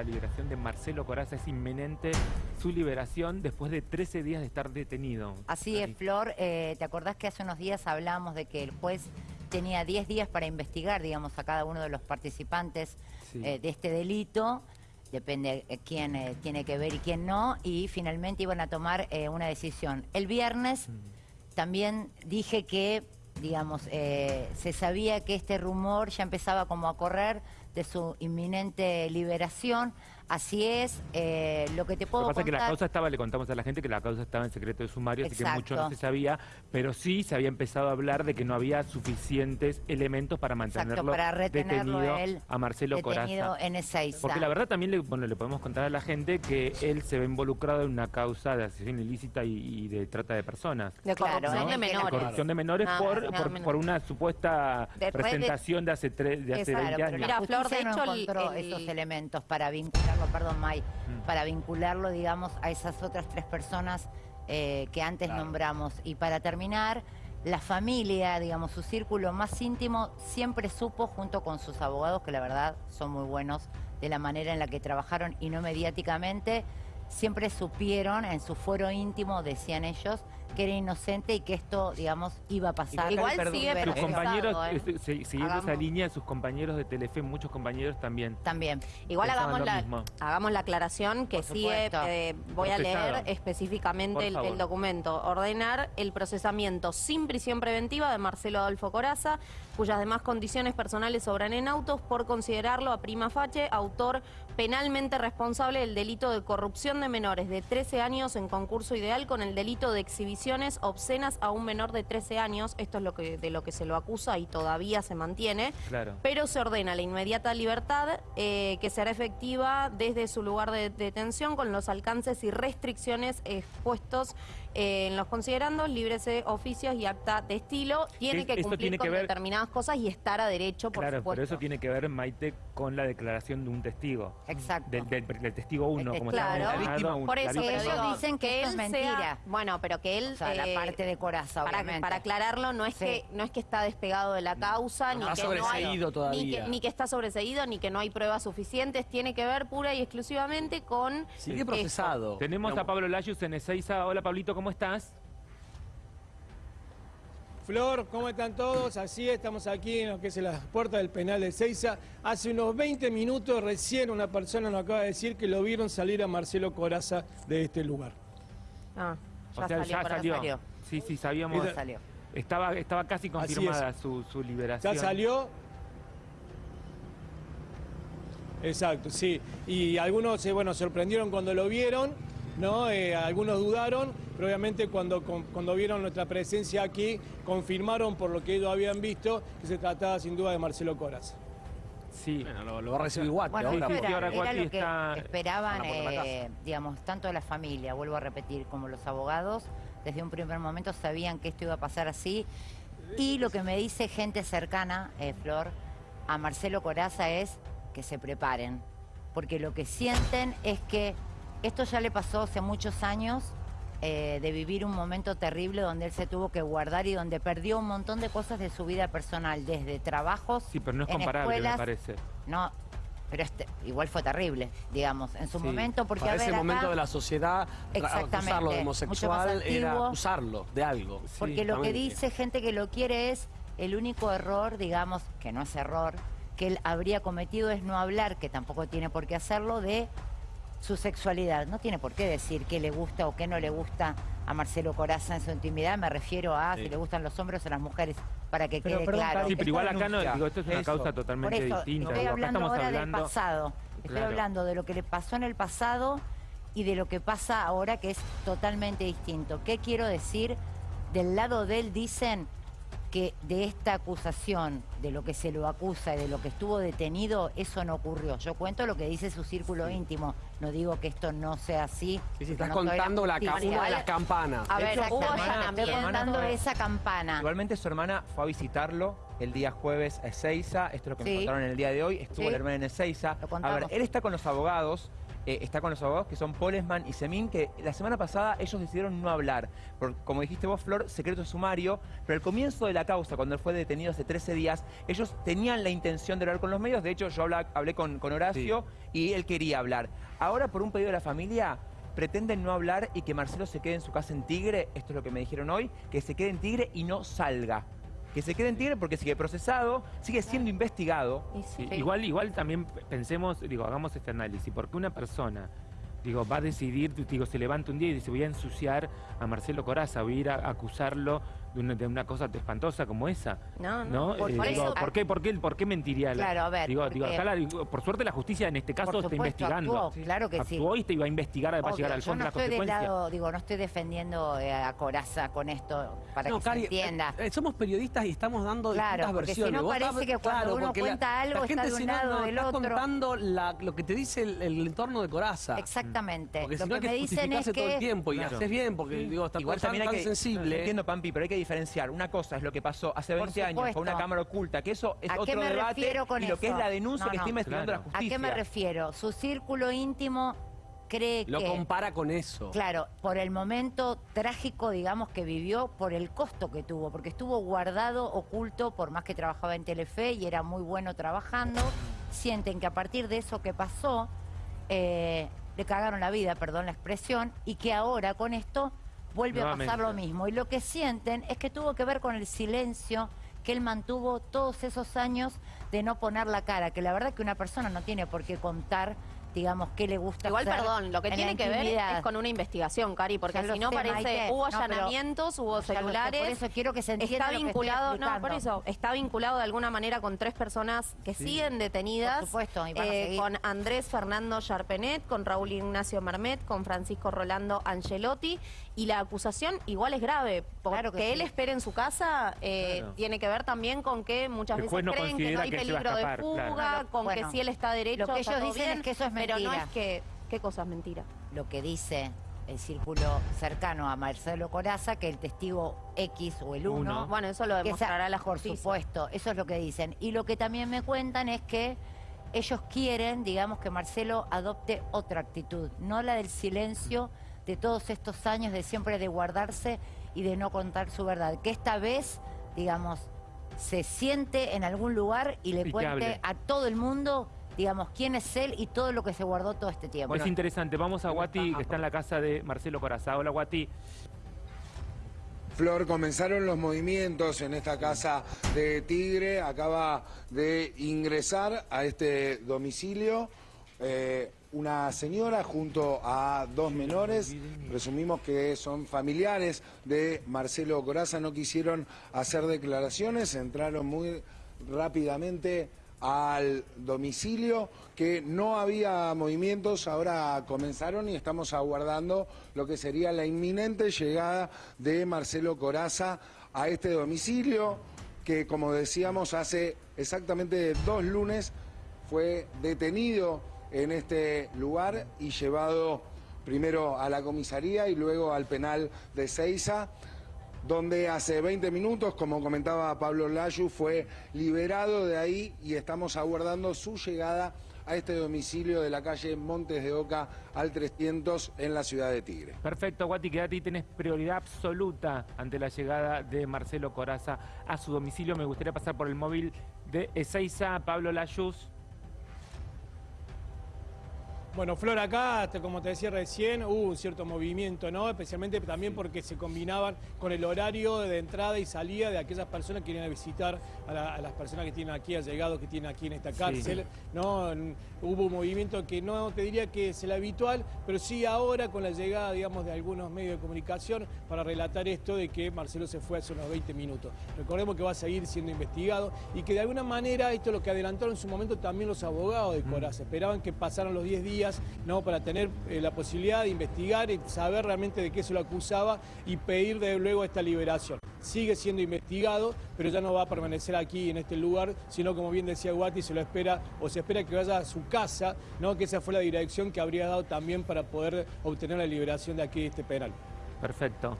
La liberación de Marcelo Coraza es inminente, su liberación después de 13 días de estar detenido. Así es, Flor. Eh, ¿Te acordás que hace unos días hablamos de que el juez tenía 10 días para investigar, digamos, a cada uno de los participantes Sí. eh, de este delito? Depende eh, quién eh, tiene que ver y quién no. Y finalmente iban a tomar una decisión. El viernes también dije que, digamos, se sabía que este rumor ya empezaba como a correr de su inminente liberación. Así es, eh, lo que te Lo puedo que pasa es que la contar- causa estaba, le contamos a la gente que la causa estaba en secreto de sumario, así que Exacto. mucho no se sabía, pero sí se había empezado a hablar de que no había suficientes elementos para mantenerlo Exacto, para retenerlo detenido a él a Marcelo detenido Coraza. en Ezeiza. Porque la verdad también le, bueno, le podemos contar a la gente que él se ve involucrado en una causa de asociación ilícita y, y de trata de personas. De Claro, corrupción ¿no? de menores. Corrupción de menores Nada, por, nada por, por una supuesta De presentación de hace, tres, de hace Exacto, 20 Claro, años. pero Mira, la Flor, de no hecho, el- encontró el- esos elementos para vincularlo, perdón, May, Mm. para vincularlo, digamos, a esas otras tres personas eh, que antes nombramos. Y para terminar, la familia, digamos, su círculo más íntimo siempre supo, junto con sus abogados, que la verdad son muy buenos, de la manera en la que trabajaron y no mediáticamente, siempre supieron, en su fuero íntimo, decían ellos, que era inocente y que esto, digamos, iba a pasar. Igual Perdón, sigue pero Sus procesado, compañeros, ¿eh? eh, se- siguiendo esa línea, sus compañeros de Telefe, muchos compañeros también. También. Igual hagamos la, mismo. hagamos la aclaración que sigue, supuesto. eh, voy a leer específicamente el, el documento. Ordenar el procesamiento sin prisión preventiva de Marcelo Adolfo Coraza, cuyas demás condiciones personales sobran en autos, por considerarlo a prima facie autor penalmente responsable del delito de corrupción de menores de 13 años en concurso ideal con el delito de exhibiciones obscenas a un menor de 13 años. Esto es lo que, de lo que se lo acusa y todavía se mantiene Claro. pero se ordena la inmediata libertad eh, que será efectiva desde su lugar de detención con los alcances y restricciones expuestos eh, en los considerandos, libres de oficios y acta de estilo. Tiene Es- que cumplir tiene con que ver- determinadas cosas y estar a derecho, por claro, supuesto. pero eso tiene que ver, Maite, con la declaración de un testigo. Exacto. Del, del- del testigo 1, Eh, como claro. La víctima uno. Por eso, ellos dicen que esto es sea- mentira. bueno, pero que él... O sea, la eh, parte de coraza, para, obviamente. para aclararlo, no es, Sí. que, no es que está despegado de la causa, ni que no hay, ni todavía. que, ni que está sobreseído, ni que no hay pruebas suficientes. Tiene que ver pura y exclusivamente con... Sigue procesado. Tenemos a Pablo Layus en Ezeiza. Hola, Pablito, ¿cómo estás? Flor, ¿cómo están todos? Así es, estamos aquí en lo que es la puerta del penal de Seiza. Hace unos 20 minutos recién una persona nos acaba de decir que lo vieron salir a Marcelo Coraza de este lugar. Ah, ya o sea, salió, ya salió. salió. Sí, sí, sabíamos. Ya salió. Estaba, estaba casi confirmada su, su liberación. Ya salió. Exacto, sí. Y algunos, eh, bueno, sorprendieron cuando lo vieron, ¿no? Eh, algunos dudaron, pero obviamente cuando, con- cuando vieron nuestra presencia aquí, confirmaron por lo que ellos habían visto que se trataba sin duda de Marcelo Coraza. Sí. Bueno, lo, lo va a recibir Guati Bueno, ahora. sí, esto sí, era, ahora era lo que está- esperaban, eh, digamos, tanto la familia, vuelvo a repetir, como los abogados, desde un primer momento sabían que esto iba a pasar así. Y lo que me dice gente cercana, eh, Flor, a Marcelo Coraza es que se preparen. Porque lo que sienten es que esto ya le pasó hace muchos años eh, de vivir un momento terrible donde él se tuvo que guardar y donde perdió un montón de cosas de su vida personal, desde trabajos, Sí, pero no es en comparable, escuelas, me parece. no, pero este, igual fue terrible, digamos, en su Sí. momento, porque Para a ver, ese acá- momento de la sociedad, acusarlo de homosexual era acusarlo de algo. porque Sí, lo que dice gente que lo quiere es el único error, digamos, que no es error, que él habría cometido es no hablar, que tampoco tiene por qué hacerlo, de su sexualidad. No tiene por qué decir qué le gusta o qué no le gusta a Marcelo Coraza en su intimidad. Me refiero a Sí. si le gustan los hombres o las mujeres, para que Pero, quede perdón, claro. Sí, pero igual acá no, digo, esto es una eso. causa Por totalmente eso, distinta. estoy acá hablando ahora hablando... del pasado. Estoy Claro. hablando de lo que le pasó en el pasado y de lo que pasa ahora, que es totalmente distinto. ¿Qué quiero decir? Del lado de él dicen que de esta acusación, de lo que se lo acusa y de lo que estuvo detenido, eso no ocurrió. Yo cuento lo que dice su círculo íntimo. No digo que esto no sea así. Sí, sí, estás no contando la, ca- una de las campanas. A ver, estoy contando esa campana. Igualmente su hermana fue a visitarlo el día jueves a Ezeiza, esto es lo que Sí. me contaron en el día de hoy, estuvo Sí. la hermana en Ezeiza. A ver, él está con los abogados eh, está con los abogados que son Polesman y Semín, que la semana pasada ellos decidieron no hablar. Por, como dijiste vos, Flor, secreto sumario, pero al comienzo de la causa, cuando él fue detenido hace 13 días, ellos tenían la intención de hablar con los medios. De hecho, yo hablé con, con Horacio y él quería hablar. Ahora, por un pedido de la familia, pretenden no hablar y que Marcelo se quede en su casa en Tigre, esto es lo que me dijeron hoy, que se quede en Tigre y no salga. Que se quede en Tigre porque sigue procesado, sigue siendo investigado. Y sí. Sí, Igual, igual también pensemos, digo, hagamos este análisis, porque una persona, digo, va a decidir, digo, se levanta un día y dice, voy a ensuciar a Marcelo Coraza, voy a ir a acusarlo de una, de una cosa espantosa como esa. No, no, ¿No? por- Eh, por digo, eso- ¿por, qué, por, qué, ¿Por qué mentiría? la- Claro, a ver, Digo, digo, acá la- digo, por suerte la justicia en este caso Por está supuesto, investigando. actuó, claro que sí. Actuó y te iba a investigar para llegar al fondo no de la estoy del consecuencia. lado, digo, no estoy defendiendo eh, a Coraza con esto para No, que Cari, se entienda. eh, somos periodistas y estamos dando Claro, distintas porque si versiones. no parece estás- que cuando uno porque cuenta algo gente está de un no, lado no, del estás otro. contando la- lo que te dice el, el entorno de Coraza. Exactamente. Porque Lo si no hay que que me dicen es justificarse todo el que tiempo y Claro. haces bien, porque digo, también tan que, sensible. Entiendo, Pampi, pero hay que diferenciar. Una cosa es lo que pasó hace Por 20 años con una cámara oculta, que eso es ¿A qué otro me debate, refiero con y lo que es eso? la denuncia No, que no. está investigando Claro. la ¿A justicia. qué me refiero? Su círculo íntimo cree Lo que... compara con eso. Claro, por el momento trágico, digamos, que vivió, por el costo que tuvo, porque estuvo guardado, oculto, por más que trabajaba en Telefe y era muy bueno trabajando, sienten que a partir de eso que pasó, eh, le cagaron la vida, perdón la expresión, y que ahora con esto vuelve a pasar lo mismo. Y lo que sienten es que tuvo que ver con el silencio que él mantuvo todos esos años de no poner la cara, que la verdad que una persona no tiene por qué contar, digamos, qué le gusta Igual, hacer perdón, lo que en tiene que ver es con una investigación, Cari, porque Ya si no parece, Maite. hubo No, allanamientos, hubo sé, celulares. por eso quiero que se entienda Está lo que estoy vinculado, no, por eso, está vinculado de alguna manera con tres personas que siguen detenidas. Por supuesto, y van a eh, seguir. con Andrés Fernando Charpenet, con Raúl Ignacio Marmet, con Francisco Rolando Angelotti. Y la acusación igual es grave, porque Claro que él sí. espere en su casa eh, Claro. tiene que ver también con que muchas veces no creen que no hay que peligro de fuga, claro. con Bueno, que si él está derecho, lo que ellos dicen bien, es que eso es Pero no es que... ¿Qué cosa es mentira? lo que dice el círculo cercano a Marcelo Coraza, que el testigo X o el 1... Uno. Bueno, eso lo demostrará la Por justicia. supuesto, eso es lo que dicen. Y lo que también me cuentan es que ellos quieren, digamos, que Marcelo adopte otra actitud, no la del silencio de todos estos años de siempre de guardarse y de no contar su verdad. Que esta vez, digamos, se siente en algún lugar y le Y cuente a todo el mundo, digamos, quién es él y todo lo que se guardó todo este tiempo. es interesante, vamos a ¿cómo Guati, está? que está en la casa de Marcelo Coraza. Hola, Guati. Flor, comenzaron los movimientos en esta casa de Tigre. Acaba de ingresar a este domicilio eh, una señora junto a dos menores. Presumimos que son familiares de Marcelo Coraza. No quisieron hacer declaraciones, entraron muy rápidamente al domicilio, que no había movimientos, ahora comenzaron y estamos aguardando lo que sería la inminente llegada de Marcelo Coraza a este domicilio, que como decíamos hace exactamente dos lunes fue detenido en este lugar y llevado primero a la comisaría y luego al penal de Ceiza donde hace 20 minutos, como comentaba Pablo Layu, fue liberado de ahí y estamos aguardando su llegada a este domicilio de la calle Montes de Oca al 300 en la ciudad de Tigre. Perfecto, Guati, quédate y tenés prioridad absoluta ante la llegada de Marcelo Coraza a su domicilio. Me gustaría pasar por el móvil de Ezeiza, Pablo Layuz. Bueno, Flor, acá, como te decía recién, hubo un cierto movimiento, ¿no? Especialmente también porque se combinaban con el horario de entrada y salida de aquellas personas que vienen a visitar a, la- a las personas que tienen aquí, allegados que tienen aquí en esta cárcel, ¿no? Hubo un movimiento que no te diría que es el habitual, pero sí ahora con la llegada, digamos, de algunos medios de comunicación para relatar esto de que Marcelo se fue hace unos 20 minutos. Recordemos que va a seguir siendo investigado y que de alguna manera esto es lo que adelantaron en su momento también los abogados de Coraza. Esperaban que pasaran los 10 ¿no? para tener eh, la posibilidad de investigar y saber realmente de qué se lo acusaba y pedir de luego esta liberación. Sigue siendo investigado, pero ya no va a permanecer aquí en este lugar, sino como bien decía Guati, se lo espera o se espera que vaya a su casa, ¿no? que esa fue la dirección que habría dado también para poder obtener la liberación de aquí de este penal. Perfecto.